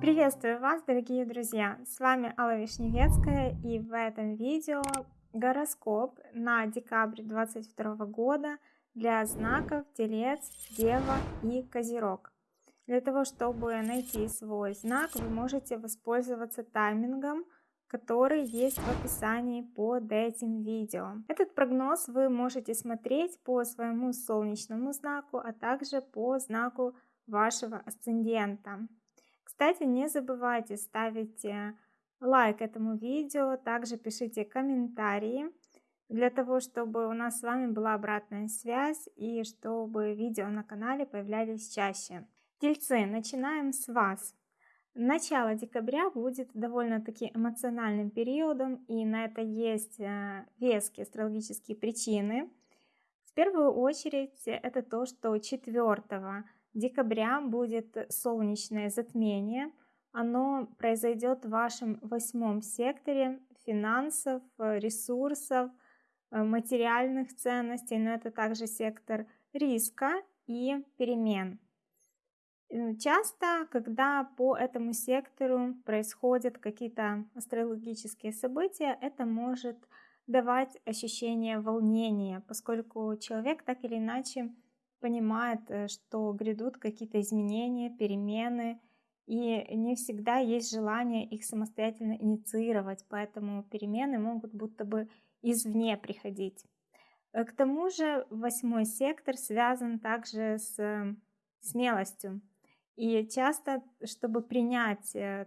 Приветствую вас, дорогие друзья! С вами Алла Вишневецкая и в этом видео гороскоп на декабрь 2022 года для знаков Телец, Дева и Козерог. Для того, чтобы найти свой знак, вы можете воспользоваться таймингом, который есть в описании под этим видео. Этот прогноз вы можете смотреть по своему солнечному знаку, а также по знаку вашего асцендента. Кстати, не забывайте ставить э, лайк этому видео, также пишите комментарии, для того, чтобы у нас с вами была обратная связь и чтобы видео на канале появлялись чаще. Тельцы, начинаем с вас. Начало декабря будет довольно-таки эмоциональным периодом, и на это есть э, веские астрологические причины. В первую очередь это то, что 4 декабря будет солнечное затмение. Оно произойдет в вашем восьмом секторе финансов, ресурсов, э, материальных ценностей, но это также сектор риска и перемен. Часто, когда по этому сектору происходят какие-то астрологические события, это может давать ощущение волнения, поскольку человек так или иначе понимает, э, что грядут какие-то изменения, перемены, и не всегда есть желание их самостоятельно инициировать, поэтому перемены могут будто бы извне приходить. Э, к тому же восьмой сектор связан также с смелостью. И часто, чтобы принять э,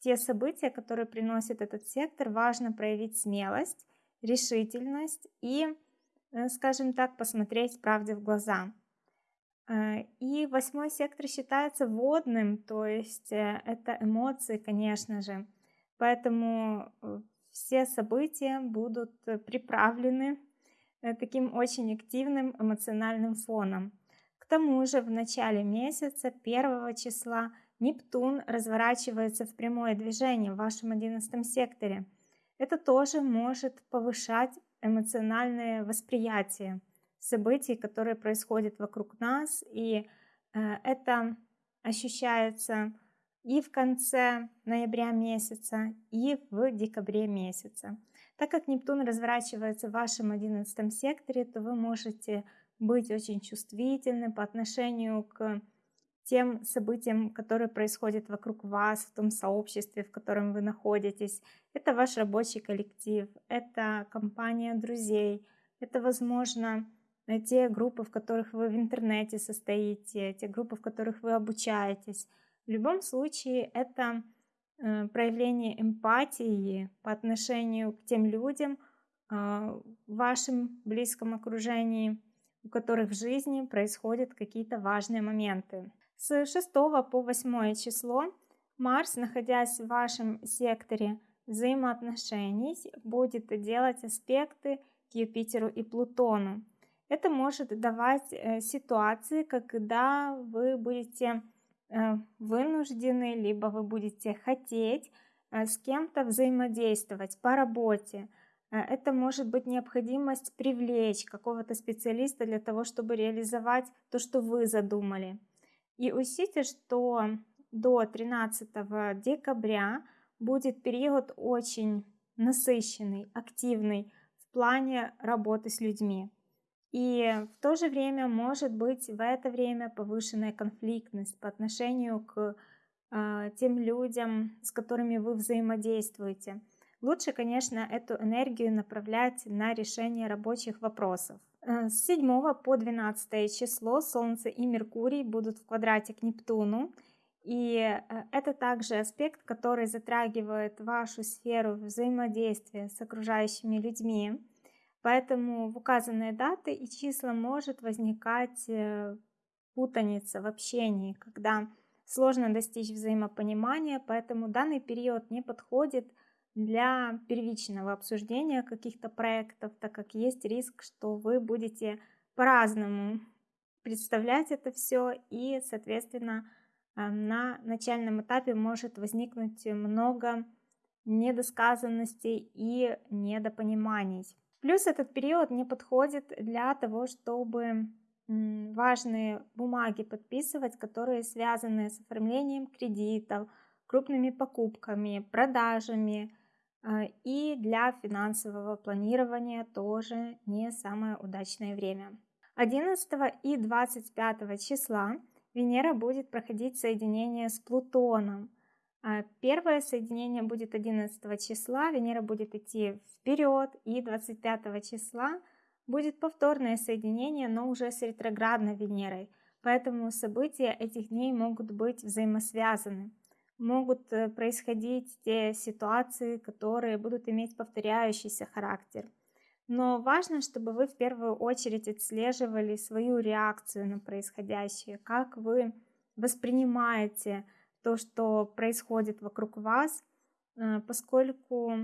те события, которые приносит этот сектор, важно проявить смелость, решительность и, э, скажем так, посмотреть правде в глаза. Э, и восьмой сектор считается водным, то есть это эмоции, конечно же. Поэтому все события будут приправлены таким очень активным эмоциональным фоном тому же в начале месяца, 1 числа, Нептун разворачивается в прямое движение в вашем 11 секторе. Это тоже может повышать эмоциональное восприятие событий, которые происходят вокруг нас, и э, это ощущается и в конце ноября месяца, и в декабре месяца. Так как Нептун разворачивается в вашем 11 секторе, то вы можете быть очень чувствительны по отношению к тем событиям, которые происходят вокруг вас, в том сообществе, в котором вы находитесь. Это ваш рабочий коллектив, это компания друзей, это, возможно, те группы, в которых вы в интернете состоите, те группы, в которых вы обучаетесь. В любом случае, это э, проявление эмпатии по отношению к тем людям а, в вашем близком окружении, у которых в жизни происходят какие-то важные моменты. С 6 по 8 число Марс, находясь в вашем секторе взаимоотношений, будет делать аспекты к Юпитеру и Плутону. Это может давать э, ситуации, когда вы будете э, вынуждены, либо вы будете хотеть э, с кем-то взаимодействовать по работе, это может быть необходимость привлечь какого-то специалиста для того, чтобы реализовать то, что вы задумали. И учтите, что до 13 декабря будет период очень насыщенный, активный в плане работы с людьми. И в то же время может быть в это время повышенная конфликтность по отношению к э, тем людям, с которыми вы взаимодействуете. Лучше, конечно, эту энергию направлять на решение рабочих вопросов. Э, с 7 по 12 число Солнце и Меркурий будут в квадрате к Нептуну. И э, это также аспект, который затрагивает вашу сферу взаимодействия с окружающими людьми. Поэтому в указанные даты и числа может возникать э, путаница в общении, когда сложно достичь взаимопонимания, поэтому данный период не подходит для первичного обсуждения каких-то проектов, так как есть риск, что вы будете по-разному представлять это все и, соответственно, э, на начальном этапе может возникнуть много недосказанностей и недопониманий. Плюс этот период не подходит для того, чтобы важные бумаги подписывать, которые связаны с оформлением кредитов, крупными покупками, продажами. А, и для финансового планирования тоже не самое удачное время. 11 и 25 числа Венера будет проходить соединение с Плутоном. А, первое соединение будет 11 числа, Венера будет идти вперед, и 25 числа будет повторное соединение, но уже с ретроградной Венерой. Поэтому события этих дней могут быть взаимосвязаны. Могут э, происходить те ситуации, которые будут иметь повторяющийся характер. Но важно, чтобы вы в первую очередь отслеживали свою реакцию на происходящее, как вы воспринимаете то, что происходит вокруг вас, э, поскольку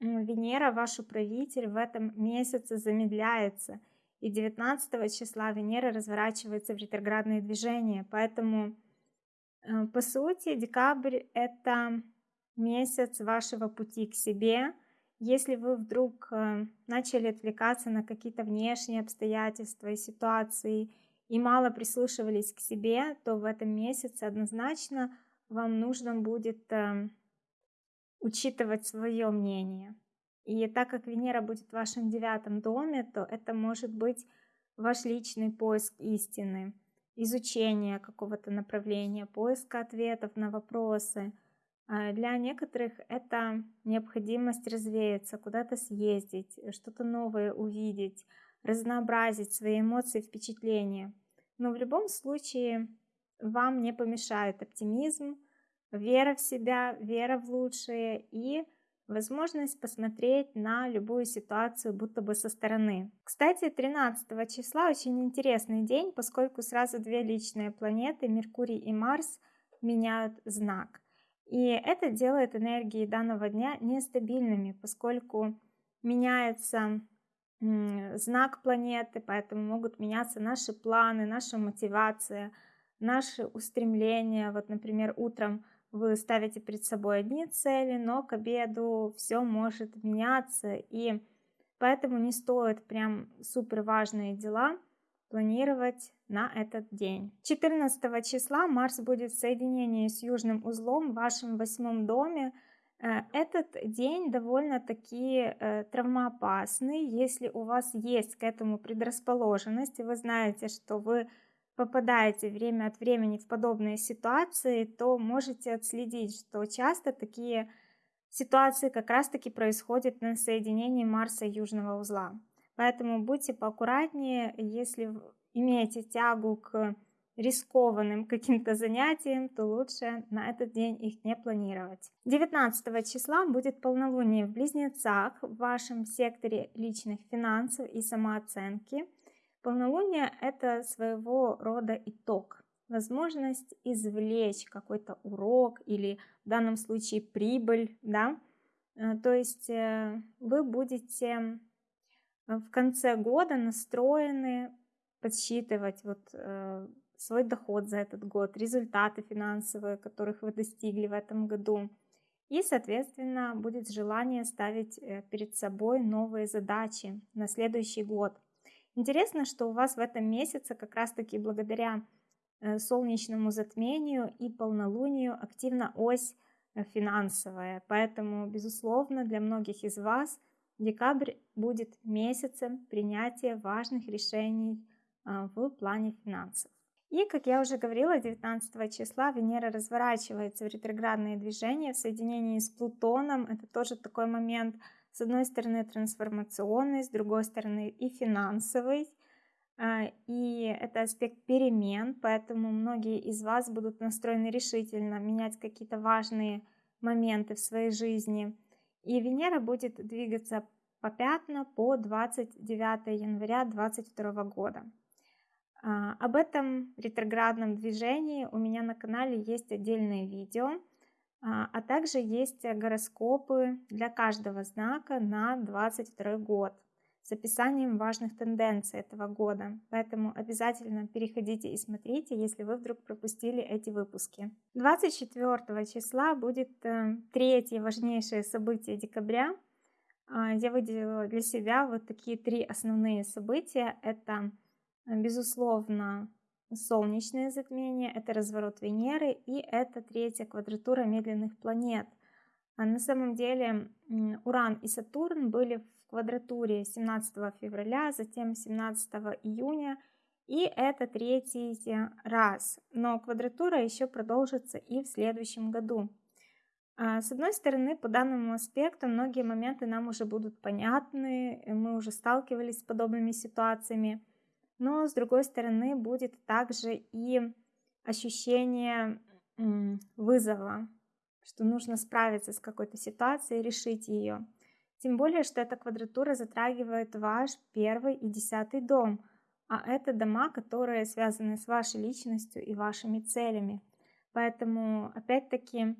Венера, ваш управитель, в этом месяце замедляется. И 19 числа Венера разворачивается в ретроградные движения. Поэтому, по сути, декабрь – это месяц вашего пути к себе. Если вы вдруг э, начали отвлекаться на какие-то внешние обстоятельства и ситуации и мало прислушивались к себе, то в этом месяце однозначно вам нужно будет эм, учитывать свое мнение. И так как Венера будет в вашем девятом доме, то это может быть ваш личный поиск истины, изучение какого-то направления, поиск ответов на вопросы. А для некоторых это необходимость развеяться, куда-то съездить, что-то новое увидеть, разнообразить свои эмоции, впечатления. Но в любом случае вам не помешает оптимизм, вера в себя, вера в лучшее и возможность посмотреть на любую ситуацию будто бы со стороны. Кстати, 13 числа очень интересный день, поскольку сразу две личные планеты, Меркурий и Марс, меняют знак. И это делает энергии данного дня нестабильными, поскольку меняется знак планеты, поэтому могут меняться наши планы, наша мотивация, наши устремления. Вот, например, утром вы ставите перед собой одни цели, но к обеду все может меняться, и поэтому не стоит прям супер важные дела планировать на этот день. 14 числа Марс будет в соединении с южным узлом в вашем восьмом доме. Э, этот день довольно-таки э, травмоопасный. Если у вас есть к этому предрасположенность, и вы знаете, что вы попадаете время от времени в подобные ситуации, то можете отследить, что часто такие ситуации как раз-таки происходят на соединении Марса и Южного узла. Поэтому будьте поаккуратнее, если имеете тягу к рискованным каким-то занятиям, то лучше на этот день их не планировать. 19 числа будет полнолуние в Близнецах в вашем секторе личных финансов и самооценки – Полнолуние – это своего рода итог, возможность извлечь какой-то урок или в данном случае прибыль, да, э, то есть э, вы будете э, в конце года настроены подсчитывать вот свой доход за этот год, результаты финансовые, которых вы достигли в этом году. И, соответственно, будет желание ставить перед собой новые задачи на следующий год. Интересно, что у вас в этом месяце как раз-таки благодаря э, солнечному затмению и полнолунию активна ось э, финансовая. Поэтому, безусловно, для многих из вас декабрь будет месяцем принятия важных решений а, в плане финансов. И, как я уже говорила, 19 числа Венера разворачивается в ретроградные движения в соединении с Плутоном. Это тоже такой момент – с одной стороны трансформационный, с другой стороны и финансовый. А, и это аспект перемен, поэтому многие из вас будут настроены решительно менять какие-то важные моменты в своей жизни. И Венера будет двигаться попятно по 29 января 2022 года. А, об этом ретроградном движении у меня на канале есть отдельное видео – а, а также есть гороскопы для каждого знака на 22 год с описанием важных тенденций этого года. Поэтому обязательно переходите и смотрите, если вы вдруг пропустили эти выпуски. 24 числа будет э, третье важнейшее событие декабря. А, я выделила для себя вот такие три основные события. Это безусловно, солнечное затмение, это разворот Венеры и это третья квадратура медленных планет. А на самом деле Уран и Сатурн были в квадратуре 17 февраля, затем 17 июня, и это третий раз. Но квадратура еще продолжится и в следующем году. А, с одной стороны, по данному аспекту многие моменты нам уже будут понятны, мы уже сталкивались с подобными ситуациями, но с другой стороны будет также и ощущение вызова, что нужно справиться с какой-то ситуацией, решить ее. Тем более, что эта квадратура затрагивает ваш первый и десятый дом, а это дома, которые связаны с вашей личностью и вашими целями. Поэтому, опять-таки,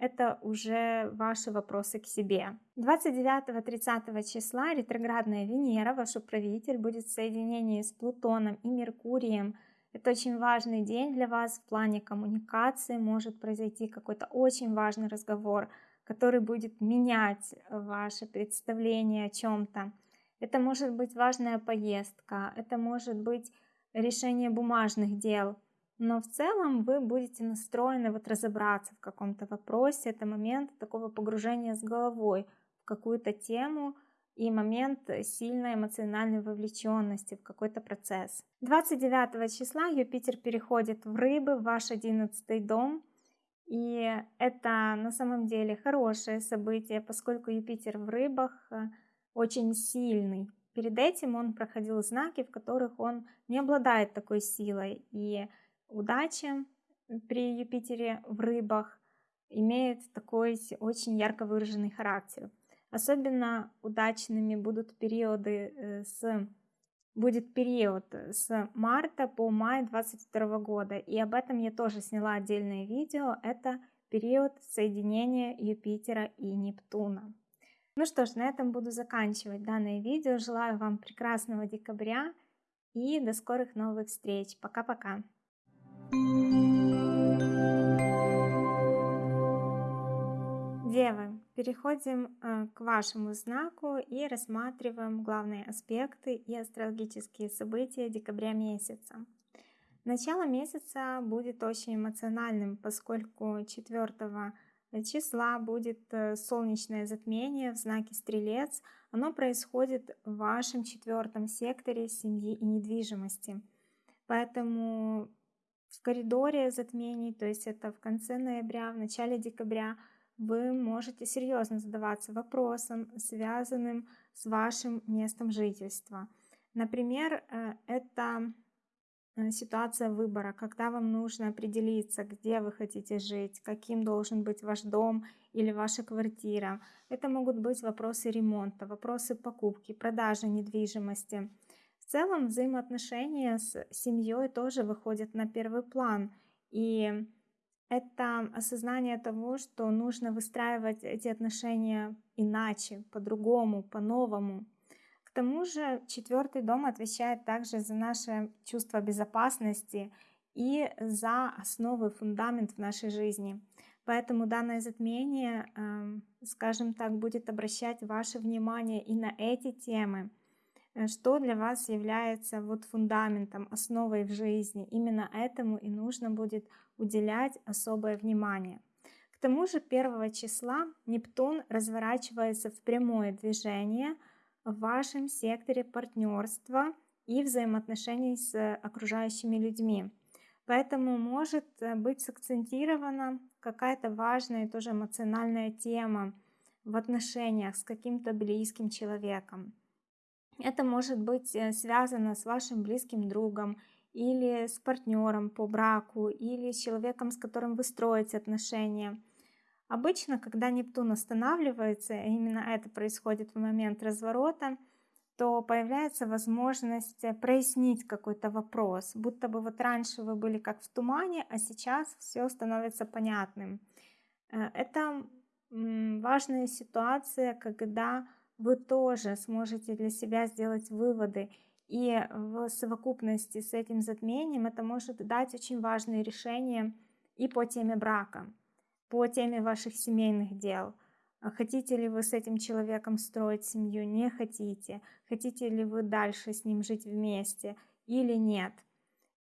это уже ваши вопросы к себе. 29-30 числа ретроградная Венера, ваш управитель, будет в соединении с Плутоном и Меркурием. Это очень важный день для вас в плане коммуникации. Может произойти какой-то очень важный разговор, который будет менять ваше представление о чем-то. Это может быть важная поездка, это может быть решение бумажных дел, но в целом вы будете настроены вот разобраться в каком-то вопросе. Это момент такого погружения с головой в какую-то тему и момент сильной эмоциональной вовлеченности в какой-то процесс. 29 числа Юпитер переходит в рыбы, в ваш 11 дом. И это на самом деле хорошее событие, поскольку Юпитер в рыбах э, очень сильный. Перед этим он проходил знаки, в которых он не обладает такой силой. И удача при Юпитере в рыбах имеет такой очень ярко выраженный характер. Особенно удачными будут периоды э, с будет период с марта по май 22 года. И об этом я тоже сняла отдельное видео. Это период соединения Юпитера и Нептуна. Ну что ж, на этом буду заканчивать данное видео. Желаю вам прекрасного декабря и до скорых новых встреч. Пока-пока. Девы, переходим э, к вашему знаку и рассматриваем главные аспекты и астрологические события декабря месяца. Начало месяца будет очень эмоциональным, поскольку 4 числа будет э, солнечное затмение в знаке Стрелец. Оно происходит в вашем четвертом секторе семьи и недвижимости. Поэтому в коридоре затмений, то есть это в конце ноября, в начале декабря, вы можете серьезно задаваться вопросом, связанным с вашим местом жительства. Например, э, это э, ситуация выбора, когда вам нужно определиться, где вы хотите жить, каким должен быть ваш дом или ваша квартира. Это могут быть вопросы ремонта, вопросы покупки, продажи недвижимости – в целом взаимоотношения с семьей тоже выходят на первый план. И это осознание того, что нужно выстраивать эти отношения иначе, по-другому, по-новому. К тому же четвертый дом отвечает также за наше чувство безопасности и за основы, фундамент в нашей жизни. Поэтому данное затмение, эм, скажем так, будет обращать ваше внимание и на эти темы – что для вас является вот фундаментом, основой в жизни. Именно этому и нужно будет уделять особое внимание. К тому же 1 числа Нептун разворачивается в прямое движение в вашем секторе партнерства и взаимоотношений с окружающими людьми. Поэтому может э, быть сакцентирована какая-то важная тоже эмоциональная тема в отношениях с каким-то близким человеком. Это может быть э, связано с вашим близким другом или с партнером по браку или с человеком, с которым вы строите отношения. Обычно, когда Нептун останавливается, именно это происходит в момент разворота, то появляется возможность э, прояснить какой-то вопрос, будто бы вот раньше вы были как в тумане, а сейчас все становится понятным. Э, это важная ситуация, когда вы тоже сможете для себя сделать выводы. И в совокупности с этим затмением это может дать очень важные решения и по теме брака, по теме ваших семейных дел. А хотите ли вы с этим человеком строить семью, не хотите? Хотите ли вы дальше с ним жить вместе? или нет.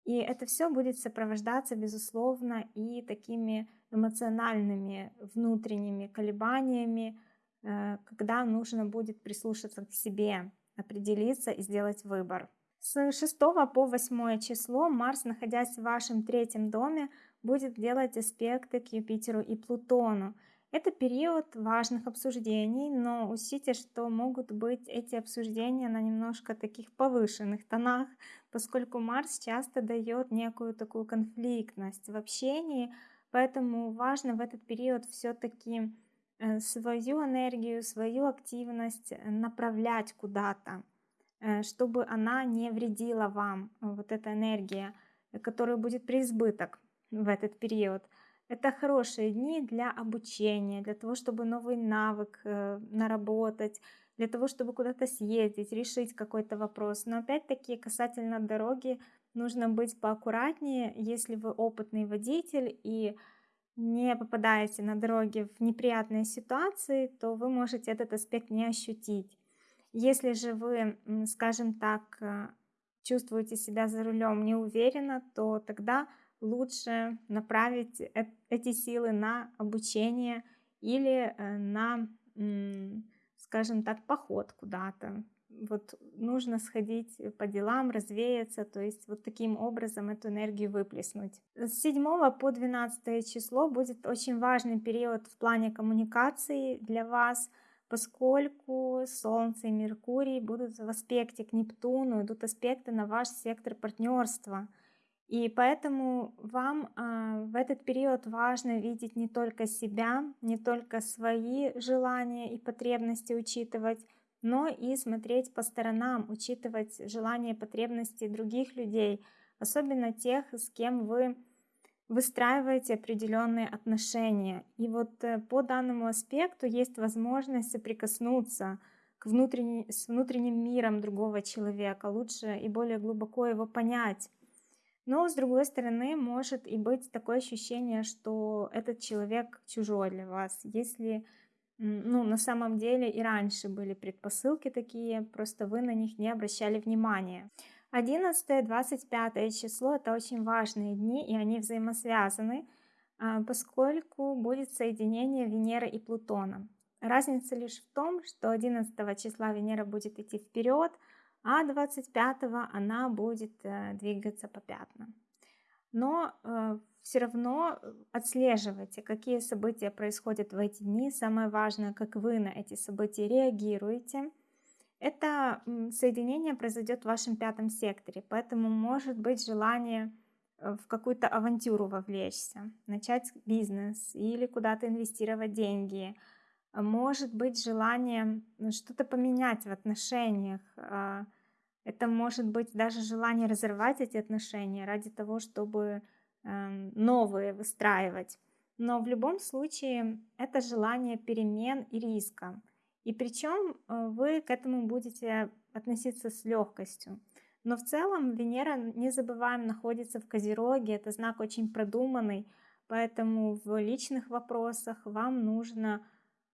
И это все будет сопровождаться, безусловно, и такими эмоциональными внутренними колебаниями, когда нужно будет прислушаться к себе, определиться и сделать выбор. С 6 по 8 число Марс, находясь в вашем третьем доме, будет делать аспекты к Юпитеру и Плутону. Это период важных обсуждений, но учтите, что могут быть эти обсуждения на немножко таких повышенных тонах, поскольку Марс часто дает некую такую конфликтность в общении, поэтому важно в этот период все-таки э, свою энергию, свою активность направлять куда-то, э, чтобы она не вредила вам, вот эта энергия, которая будет преизбыток в этот период. Это хорошие дни для обучения, для того, чтобы новый навык э, наработать, для того, чтобы куда-то съездить, решить какой-то вопрос. Но опять-таки касательно дороги нужно быть поаккуратнее, если вы опытный водитель и не попадаете на дороге в неприятные ситуации, то вы можете этот аспект не ощутить. Если же вы, скажем так, э, чувствуете себя за рулем неуверенно, то тогда лучше направить эти силы на обучение или э, на, скажем так, поход куда-то. Вот нужно сходить по делам, развеяться, то есть вот таким образом эту энергию выплеснуть. С 7 по 12 число будет очень важный период в плане коммуникации для вас, поскольку Солнце и Меркурий будут в аспекте к Нептуну, идут аспекты на ваш сектор партнерства – и поэтому вам э, в этот период важно видеть не только себя, не только свои желания и потребности учитывать, но и смотреть по сторонам, учитывать желания и потребности других людей, особенно тех, с кем вы выстраиваете определенные отношения. И вот э, по данному аспекту есть возможность соприкоснуться к внутренней, с внутренним миром другого человека, лучше и более глубоко его понять но, с другой стороны, может и быть такое ощущение, что этот человек чужой для вас. Если, ну, на самом деле и раньше были предпосылки такие, просто вы на них не обращали внимания. 11-25 число – это очень важные дни, и они взаимосвязаны, а, поскольку будет соединение Венеры и Плутона. Разница лишь в том, что 11 числа Венера будет идти вперед, а 25 она будет э, двигаться по пятнам. Но э, все равно э, отслеживайте, какие события происходят в эти дни. Самое важное, как вы на эти события реагируете. Это соединение произойдет в вашем пятом секторе, поэтому может быть желание в какую-то авантюру вовлечься, начать бизнес или куда-то инвестировать деньги – может быть желание что-то поменять в отношениях. А, это может быть даже желание разорвать эти отношения ради того, чтобы новые выстраивать. Но в любом случае это желание перемен и риска. И причем э, вы к этому будете относиться с легкостью. Но в целом Венера, не забываем, находится в Козероге, это знак очень продуманный, поэтому в личных вопросах вам нужно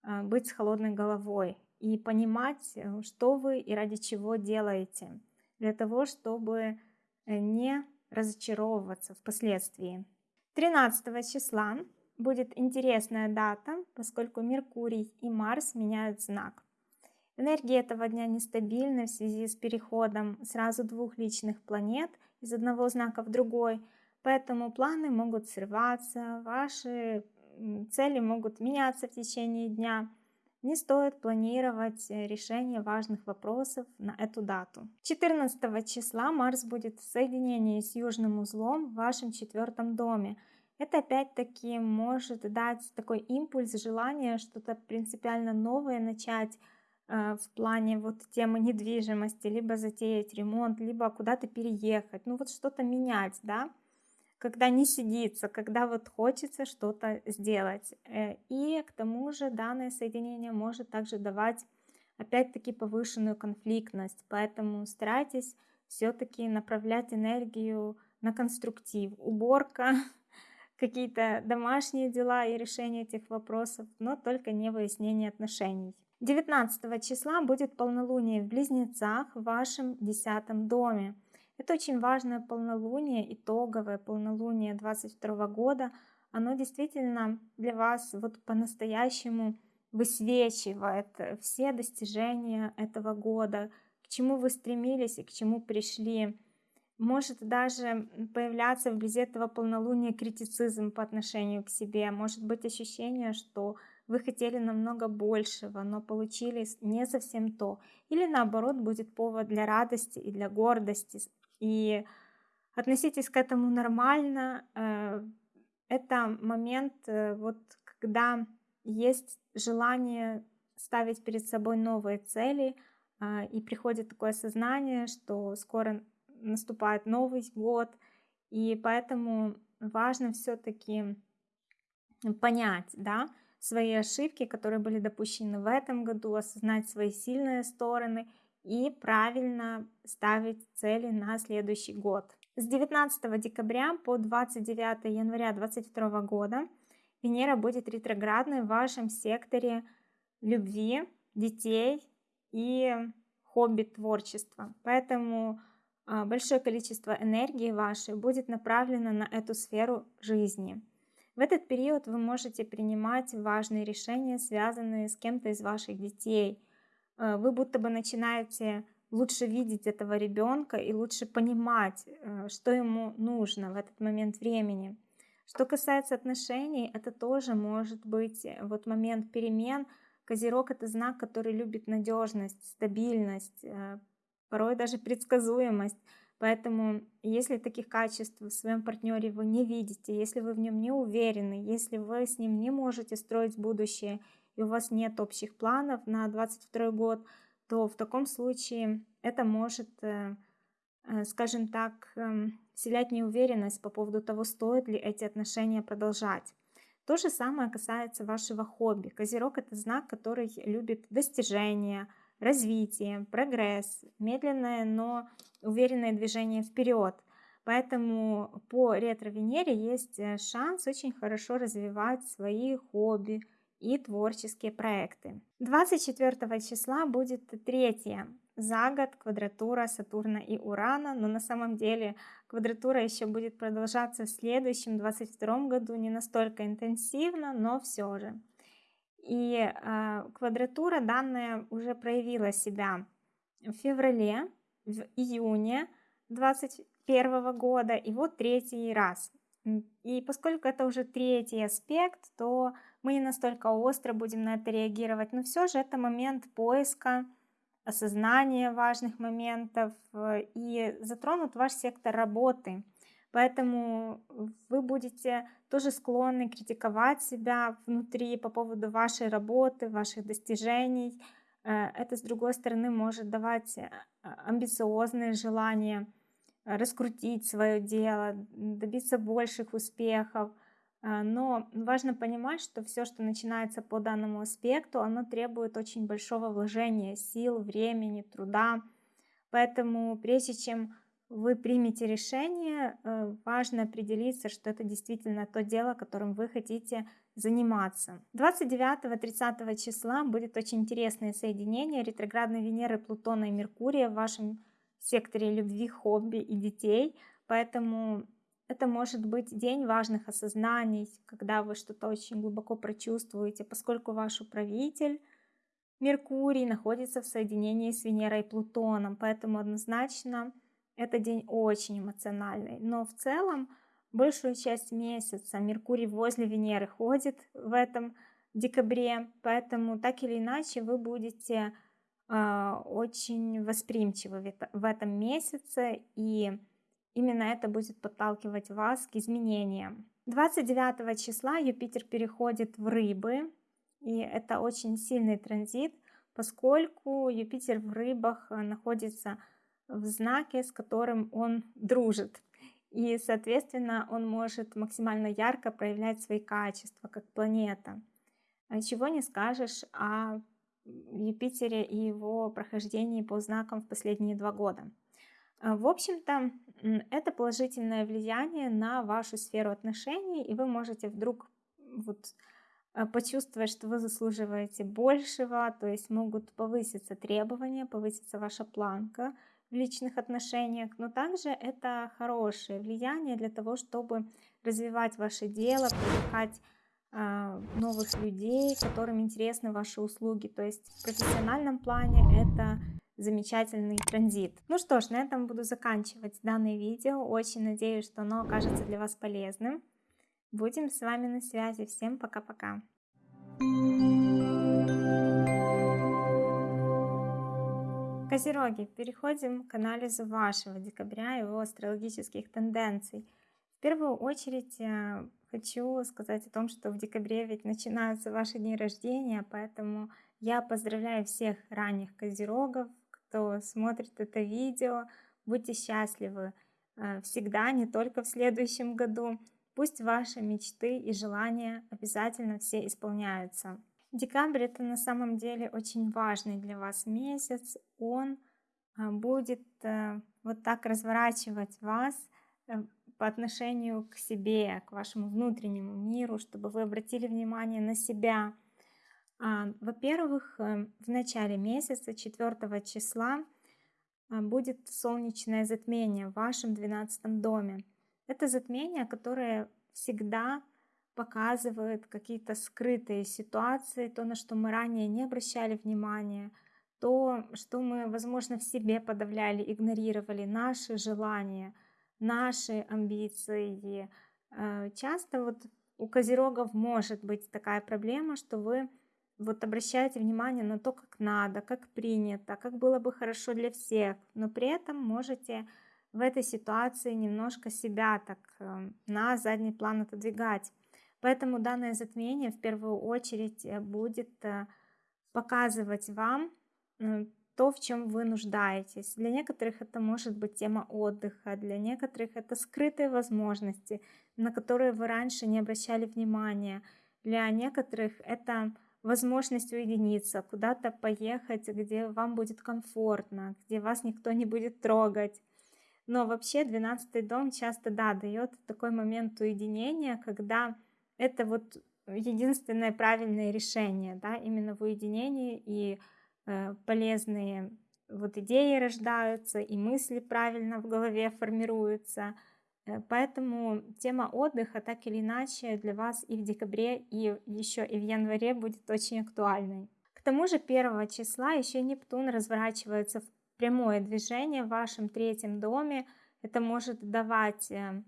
а, быть с холодной головой и понимать, э, что вы и ради чего делаете, для того, чтобы э, не разочаровываться впоследствии. 13 числа будет интересная дата, поскольку Меркурий и Марс меняют знак. Энергия этого дня нестабильна в связи с переходом сразу двух личных планет из одного знака в другой, поэтому планы могут срываться, ваши цели могут меняться в течение дня. Не стоит планировать э, решение важных вопросов на эту дату. 14 числа Марс будет в соединении с южным узлом в вашем четвертом доме. Это опять-таки может дать такой импульс, желание что-то принципиально новое начать э, в плане вот темы недвижимости, либо затеять ремонт, либо куда-то переехать, ну вот что-то менять, да когда не сидится, когда вот хочется что-то сделать. Э, и к тому же данное соединение может также давать опять-таки повышенную конфликтность, поэтому старайтесь все-таки направлять энергию на конструктив. Уборка, какие-то домашние дела и решение этих вопросов, но только не выяснение отношений. 19 числа будет полнолуние в Близнецах в вашем десятом доме. Это очень важное полнолуние, итоговое полнолуние 22 года. Оно действительно для вас вот по-настоящему высвечивает все достижения этого года, к чему вы стремились и к чему пришли. Может даже появляться вблизи этого полнолуния критицизм по отношению к себе. Может быть ощущение, что вы хотели намного большего, но получили не совсем то. Или наоборот будет повод для радости и для гордости. И относитесь к этому нормально. Э, это момент, э, вот когда есть желание ставить перед собой новые цели, а, и приходит такое осознание, что скоро наступает Новый год, и поэтому важно все-таки понять, да, свои ошибки, которые были допущены в этом году, осознать свои сильные стороны и правильно ставить цели на следующий год. С 19 декабря по 29 января 2022 года Венера будет ретроградной в вашем секторе любви, детей и хобби творчества. Поэтому а, большое количество энергии вашей будет направлено на эту сферу жизни. В этот период вы можете принимать важные решения, связанные с кем-то из ваших детей. А, вы будто бы начинаете лучше видеть этого ребенка и лучше понимать, э, что ему нужно в этот момент времени. Что касается отношений, это тоже может быть э, вот момент перемен. Козерог это знак, который любит надежность, стабильность, э, порой даже предсказуемость. Поэтому, если таких качеств в своем партнере вы не видите, если вы в нем не уверены, если вы с ним не можете строить будущее, и у вас нет общих планов на 22 год, то в таком случае это может, э, э, скажем так, эм, вселять неуверенность по поводу того, стоит ли эти отношения продолжать. То же самое касается вашего хобби. Козерог – это знак, который любит достижения, развитие, прогресс, медленное, но уверенное движение вперед. Поэтому по ретро-Венере есть э, шанс очень хорошо развивать свои хобби и творческие проекты. 24 числа будет третья за год квадратура Сатурна и Урана, но на самом деле квадратура еще будет продолжаться в следующем 22 году, не настолько интенсивно, но все же. И э, квадратура данная уже проявила себя в феврале, в июне 2021 года и вот третий раз. И поскольку это уже третий аспект, то мы не настолько остро будем на это реагировать, но все же это момент поиска, осознания важных моментов э, и затронут ваш сектор работы. Поэтому вы будете тоже склонны критиковать себя внутри по поводу вашей работы, ваших достижений. Э, это, с другой стороны, может давать э, амбициозные желания раскрутить свое дело, добиться больших успехов. Э, но важно понимать, что все, что начинается по данному аспекту, оно требует очень большого вложения сил, времени, труда. Поэтому прежде чем вы примете решение, э, важно определиться, что это действительно то дело, которым вы хотите заниматься. 29-30 числа будет очень интересное соединение ретроградной Венеры, Плутона и Меркурия в вашем секторе любви, хобби и детей. Поэтому это может быть день важных осознаний, когда вы что-то очень глубоко прочувствуете, поскольку ваш управитель Меркурий находится в соединении с Венерой и Плутоном. Поэтому однозначно это день очень эмоциональный. Но в целом большую часть месяца Меркурий возле Венеры ходит в этом декабре, поэтому так или иначе вы будете э, очень восприимчивы в этом месяце, и именно это будет подталкивать вас к изменениям. 29 числа Юпитер переходит в рыбы, и это очень сильный транзит, поскольку Юпитер в рыбах находится в знаке, с которым он дружит. И, соответственно, он может максимально ярко проявлять свои качества, как планета. А чего не скажешь о Юпитере и его прохождении по знакам в последние два года. А, в общем-то, это положительное влияние на вашу сферу отношений, и вы можете вдруг вот а, почувствовать, что вы заслуживаете большего, то есть могут повыситься требования, повыситься ваша планка, в личных отношениях, но также это хорошее влияние для того, чтобы развивать ваше дело, привлекать а, новых людей, которым интересны ваши услуги. То есть в профессиональном плане это замечательный транзит. Ну что ж, на этом буду заканчивать данное видео. Очень надеюсь, что оно окажется для вас полезным. Будем с вами на связи. Всем пока-пока. Козероги, переходим к анализу вашего декабря и его астрологических тенденций. В первую очередь э, хочу сказать о том, что в декабре ведь начинаются ваши дни рождения, поэтому я поздравляю всех ранних козерогов, кто смотрит это видео. Будьте счастливы э, всегда, не только в следующем году. Пусть ваши мечты и желания обязательно все исполняются. Декабрь это на самом деле очень важный для вас месяц. Он а, будет э, вот так разворачивать вас э, по отношению к себе, к вашему внутреннему миру, чтобы вы обратили внимание на себя. А, во-первых, э, в начале месяца, 4 числа, будет солнечное затмение в вашем 12 доме. Это затмение, которое всегда показывает какие-то скрытые ситуации, то, на что мы ранее не обращали внимания, то, что мы, возможно, в себе подавляли, игнорировали, наши желания, наши амбиции. Э, часто вот у козерогов может быть такая проблема, что вы вот обращаете внимание на то, как надо, как принято, как было бы хорошо для всех, но при этом можете в этой ситуации немножко себя так э, на задний план отодвигать. Поэтому данное затмение в первую очередь э, будет э, показывать вам то, в чем вы нуждаетесь. Для некоторых это может быть тема отдыха, для некоторых это скрытые возможности, на которые вы раньше не обращали внимания. Для некоторых это возможность уединиться, куда-то поехать, где вам будет комфортно, где вас никто не будет трогать. Но вообще 12 дом часто, да, дает такой момент уединения, когда это вот единственное правильное решение, да, именно в уединении и э, полезные вот идеи рождаются, и мысли правильно в голове формируются. Э, поэтому тема отдыха так или иначе для вас и в декабре, и еще и в январе будет очень актуальной. К тому же 1 числа еще Нептун разворачивается в прямое движение в вашем третьем доме. Это может давать э,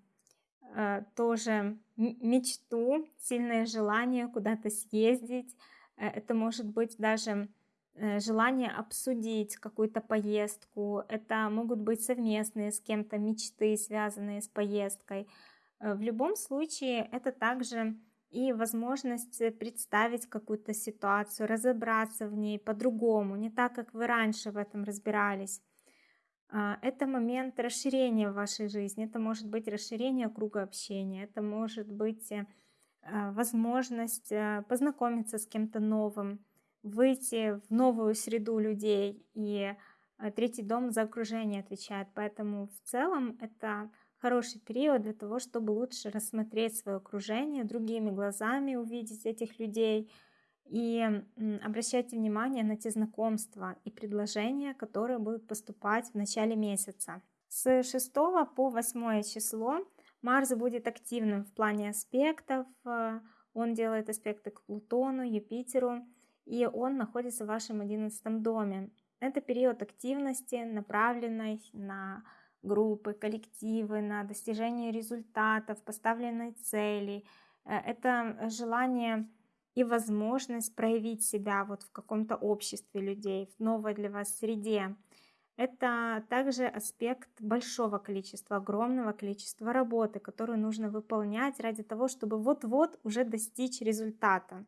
Э, тоже мечту, сильное желание куда-то съездить. Э, это может быть даже желание обсудить какую-то поездку. Это могут быть совместные с кем-то мечты, связанные с поездкой. В любом случае, это также и возможность представить какую-то ситуацию, разобраться в ней по-другому, не так, как вы раньше в этом разбирались. А, это момент расширения в вашей жизни. Это может быть расширение круга общения, это может быть э, возможность э, познакомиться с кем-то новым, выйти в новую среду людей. И э, третий дом за окружение отвечает. Поэтому в целом это хороший период для того, чтобы лучше рассмотреть свое окружение, другими глазами увидеть этих людей – и обращайте внимание на те знакомства и предложения, которые будут поступать в начале месяца. С 6 по 8 число Марс будет активным в плане аспектов. Э, он делает аспекты к Плутону, Юпитеру, и он находится в вашем 11 доме. Это период активности, направленной на группы, коллективы, на достижение результатов, поставленной цели. Э, это желание и возможность проявить себя вот в каком-то обществе людей, в новой для вас среде. Это также аспект большого количества, огромного количества работы, которую нужно выполнять ради того, чтобы вот-вот уже достичь результата.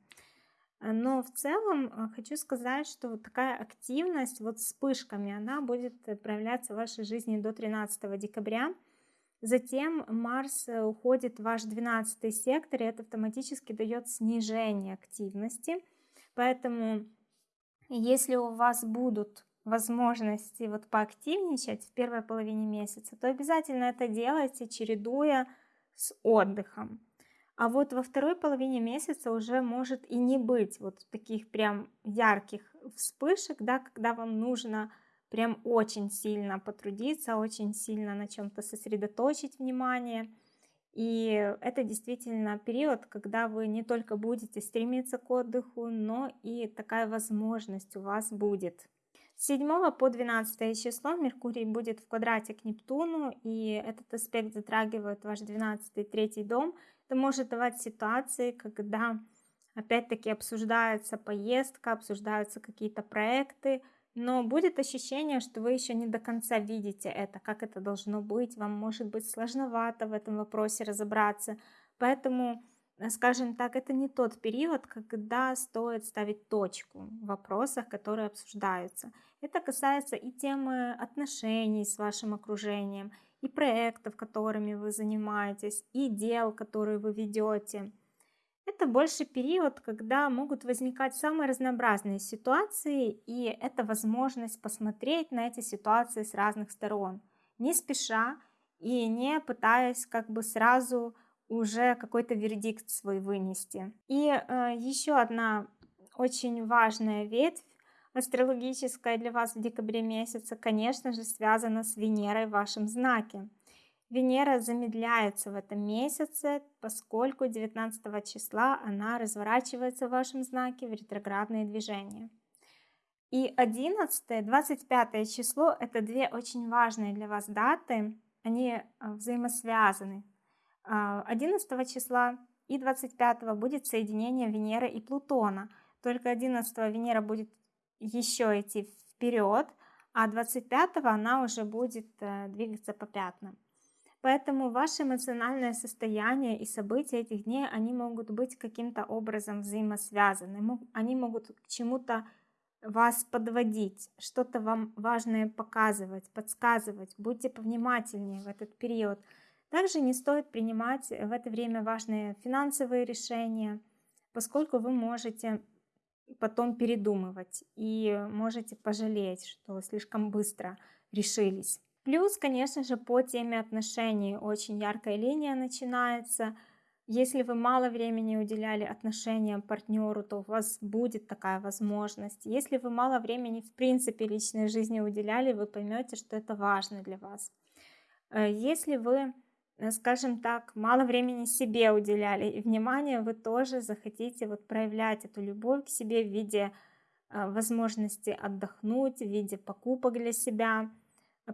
Но в целом э, хочу сказать, что вот такая активность вот вспышками, она будет проявляться в вашей жизни до 13 декабря. Затем Марс э, уходит в ваш 12 сектор, и это автоматически дает снижение активности. Поэтому, если у вас будут возможности вот поактивничать в первой половине месяца, то обязательно это делайте, чередуя с отдыхом. А вот во второй половине месяца уже может и не быть вот таких прям ярких вспышек, да, когда вам нужно прям очень сильно потрудиться, очень сильно на чем-то сосредоточить внимание. И это действительно период, когда вы не только будете стремиться к отдыху, но и такая возможность у вас будет. С 7 по 12 число Меркурий будет в квадрате к Нептуну, и этот аспект затрагивает ваш 12 третий дом. Это может давать ситуации, когда опять-таки обсуждается поездка, обсуждаются какие-то проекты, но будет ощущение, что вы еще не до конца видите это, как это должно быть, вам может быть сложновато в этом вопросе разобраться, поэтому, э, скажем так, это не тот период, когда стоит ставить точку в вопросах, которые обсуждаются. Это касается и темы отношений с вашим окружением, и проектов, которыми вы занимаетесь, и дел, которые вы ведете. Это больше период, когда могут возникать самые разнообразные ситуации, и это возможность посмотреть на эти ситуации с разных сторон, не спеша и не пытаясь как бы сразу уже какой-то вердикт свой вынести. И э, еще одна очень важная ветвь астрологическая для вас в декабре месяце, конечно же, связана с Венерой в вашем знаке. Венера замедляется в этом месяце, поскольку 19 числа она разворачивается в вашем знаке в ретроградные движения. И 11, 25 число – это две очень важные для вас даты, они а, взаимосвязаны. 11 а, числа и 25 будет соединение Венеры и Плутона. Только 11 Венера будет еще идти вперед, а 25 она уже будет э, двигаться по пятнам. Поэтому ваше эмоциональное состояние и события этих дней, они могут быть каким-то образом взаимосвязаны. Они могут к чему-то вас подводить, что-то вам важное показывать, подсказывать. Будьте повнимательнее в этот период. Также не стоит принимать в это время важные финансовые решения, поскольку вы можете потом передумывать и можете пожалеть, что слишком быстро решились. Плюс, конечно же, по теме отношений очень яркая линия начинается. Если вы мало времени уделяли отношениям партнеру, то у вас будет такая возможность. Если вы мало времени в принципе личной жизни уделяли, вы поймете, что это важно для вас. Э, если вы, скажем так, мало времени себе уделяли и внимание, вы тоже захотите вот проявлять эту любовь к себе в виде э, возможности отдохнуть, в виде покупок для себя –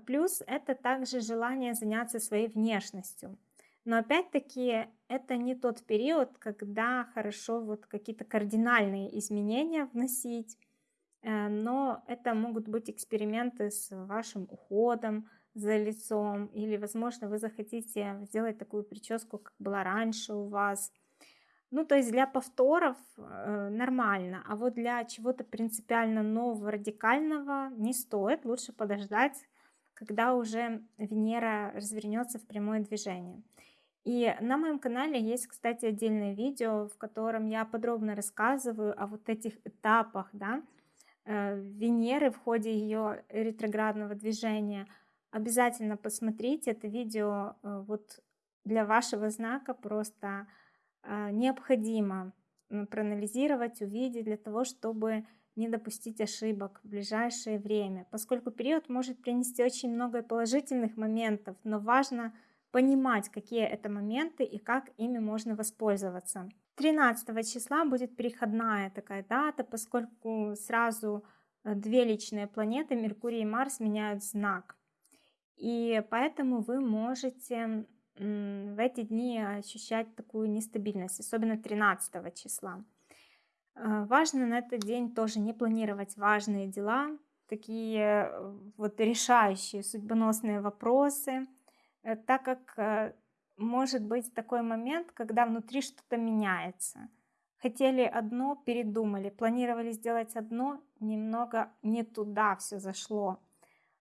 плюс это также желание заняться своей внешностью. Но опять-таки это не тот период, когда хорошо вот какие-то кардинальные изменения вносить, э, но это могут быть эксперименты с вашим уходом за лицом, или, возможно, вы захотите сделать такую прическу, как была раньше у вас. Ну, то есть для повторов э, нормально, а вот для чего-то принципиально нового, радикального не стоит, лучше подождать когда уже Венера развернется в прямое движение. И на моем канале есть, кстати, отдельное видео, в котором я подробно рассказываю о вот этих этапах да, э, Венеры в ходе ее ретроградного движения. Обязательно посмотрите это видео э, вот для вашего знака просто э, необходимо проанализировать, увидеть для того, чтобы не допустить ошибок в ближайшее время, поскольку период может принести очень много положительных моментов, но важно понимать, какие это моменты и как ими можно воспользоваться. 13 числа будет переходная такая дата, поскольку сразу э, две личные планеты, Меркурий и Марс, меняют знак. И поэтому вы можете в эти дни ощущать такую нестабильность, особенно 13 числа. А, важно на этот день тоже не планировать важные дела, такие э, вот решающие судьбоносные вопросы, э, так как э, может быть такой момент, когда внутри что-то меняется. Хотели одно, передумали, планировали сделать одно, немного не туда все зашло.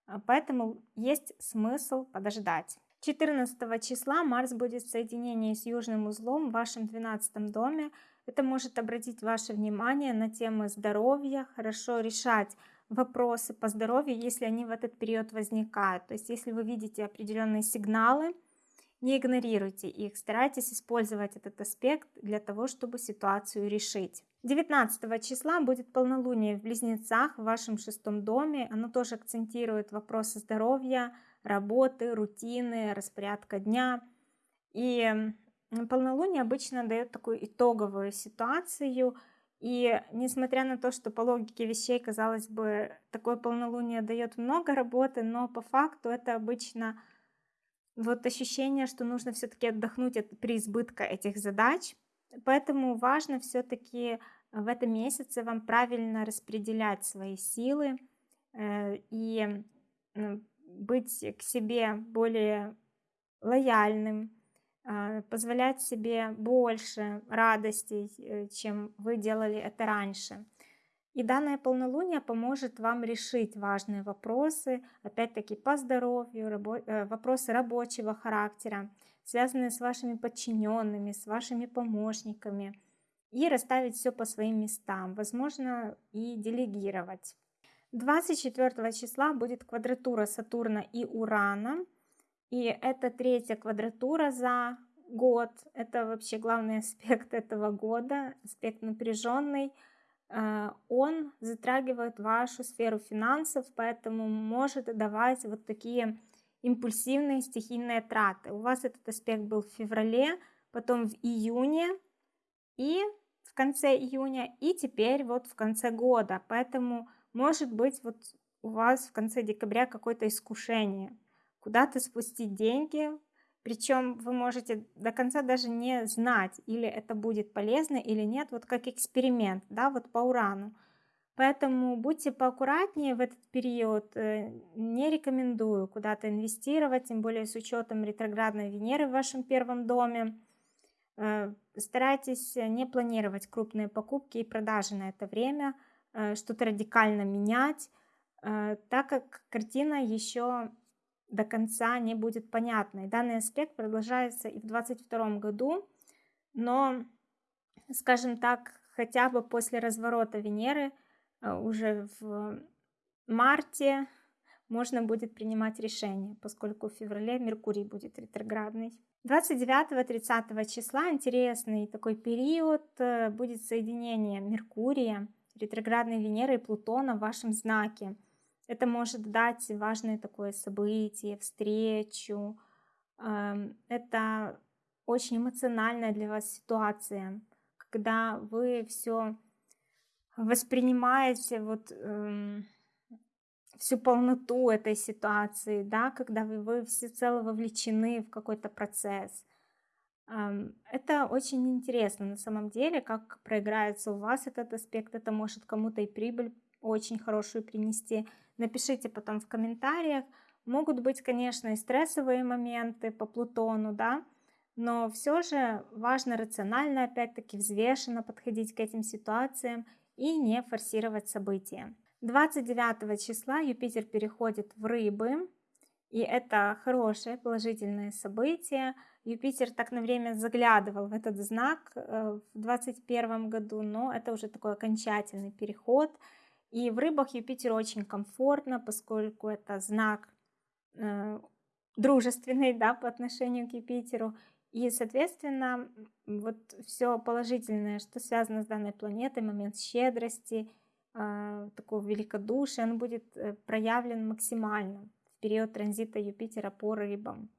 А, поэтому есть смысл подождать. 14 числа Марс будет в соединении с южным узлом в вашем 12 доме. Это может обратить ваше внимание на темы здоровья, хорошо решать вопросы по здоровью, если они в этот период возникают. То есть если вы видите определенные сигналы не игнорируйте их, старайтесь использовать этот аспект для того, чтобы ситуацию решить. 19 числа будет полнолуние в Близнецах в вашем шестом доме. Оно тоже акцентирует вопросы здоровья, работы, рутины, распорядка дня. И полнолуние обычно дает такую итоговую ситуацию. И несмотря на то, что по логике вещей, казалось бы, такое полнолуние дает много работы, но по факту это обычно вот ощущение, что нужно все-таки отдохнуть от преизбытка этих задач. Поэтому важно все-таки в этом месяце вам правильно распределять свои силы э, и быть к себе более лояльным, а, позволять себе больше радостей, э, чем вы делали это раньше. И данное полнолуние поможет вам решить важные вопросы, опять-таки по здоровью, рабо э, вопросы рабочего характера, связанные с вашими подчиненными, с вашими помощниками, и расставить все по своим местам, возможно, и делегировать. 24 числа будет квадратура Сатурна и Урана, и это третья квадратура за год. Это вообще главный аспект этого года, аспект напряженный. Э, он затрагивает вашу сферу финансов, поэтому может давать вот такие импульсивные стихийные траты. У вас этот аспект был в феврале, потом в июне и в конце июня, и теперь вот в конце года. Поэтому может быть вот у вас в конце декабря какое-то искушение, куда-то спустить деньги, причем вы можете до конца даже не знать, или это будет полезно или нет, вот как эксперимент, да, вот по урану. Поэтому будьте поаккуратнее в этот период, э, не рекомендую куда-то инвестировать, тем более с учетом ретроградной Венеры в вашем первом доме. Э, старайтесь не планировать крупные покупки и продажи на это время, э, что-то радикально менять, так как картина еще до конца не будет понятной. Данный аспект продолжается и в 2022 году, но, скажем так, хотя бы после разворота Венеры э, уже в марте можно будет принимать решение, поскольку в феврале Меркурий будет ретроградный. 29-30 числа интересный такой период э, будет соединение Меркурия, ретроградной Венеры и Плутона в вашем знаке. Это может дать важное такое событие, встречу. Это очень эмоциональная для вас ситуация, когда вы все воспринимаете вот эм, всю полноту этой ситуации, да, когда вы, вы всецело вовлечены в какой-то процесс. Эм, это очень интересно на самом деле, как проиграется у вас этот аспект. Это может кому-то и прибыль очень хорошую принести. Напишите потом в комментариях. Могут быть, конечно, и стрессовые моменты по Плутону, да, но все же важно рационально, опять-таки, взвешенно подходить к этим ситуациям и не форсировать события. 29 числа Юпитер переходит в Рыбы, и это хорошее положительное событие. Юпитер так на время заглядывал в этот знак э, в 2021 году, но это уже такой окончательный переход – и в рыбах Юпитер очень комфортно, поскольку это знак э, дружественный да, по отношению к Юпитеру. И, соответственно, вот все положительное, что связано с данной планетой, момент щедрости, э, такого великодушия, он будет э, проявлен максимально в период транзита Юпитера по рыбам.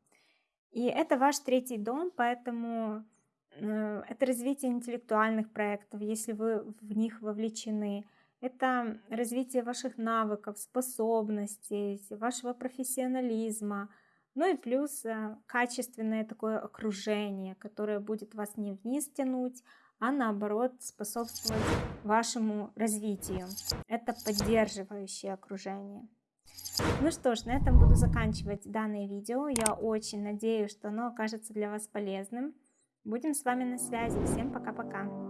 И это ваш третий дом, поэтому э, это развитие интеллектуальных проектов, если вы в них вовлечены – это развитие ваших навыков, способностей, вашего профессионализма, ну и плюс э, качественное такое окружение, которое будет вас не вниз тянуть, а наоборот способствовать вашему развитию. Это поддерживающее окружение. Ну что ж, на этом буду заканчивать данное видео. Я очень надеюсь, что оно окажется для вас полезным. Будем с вами на связи. Всем пока-пока.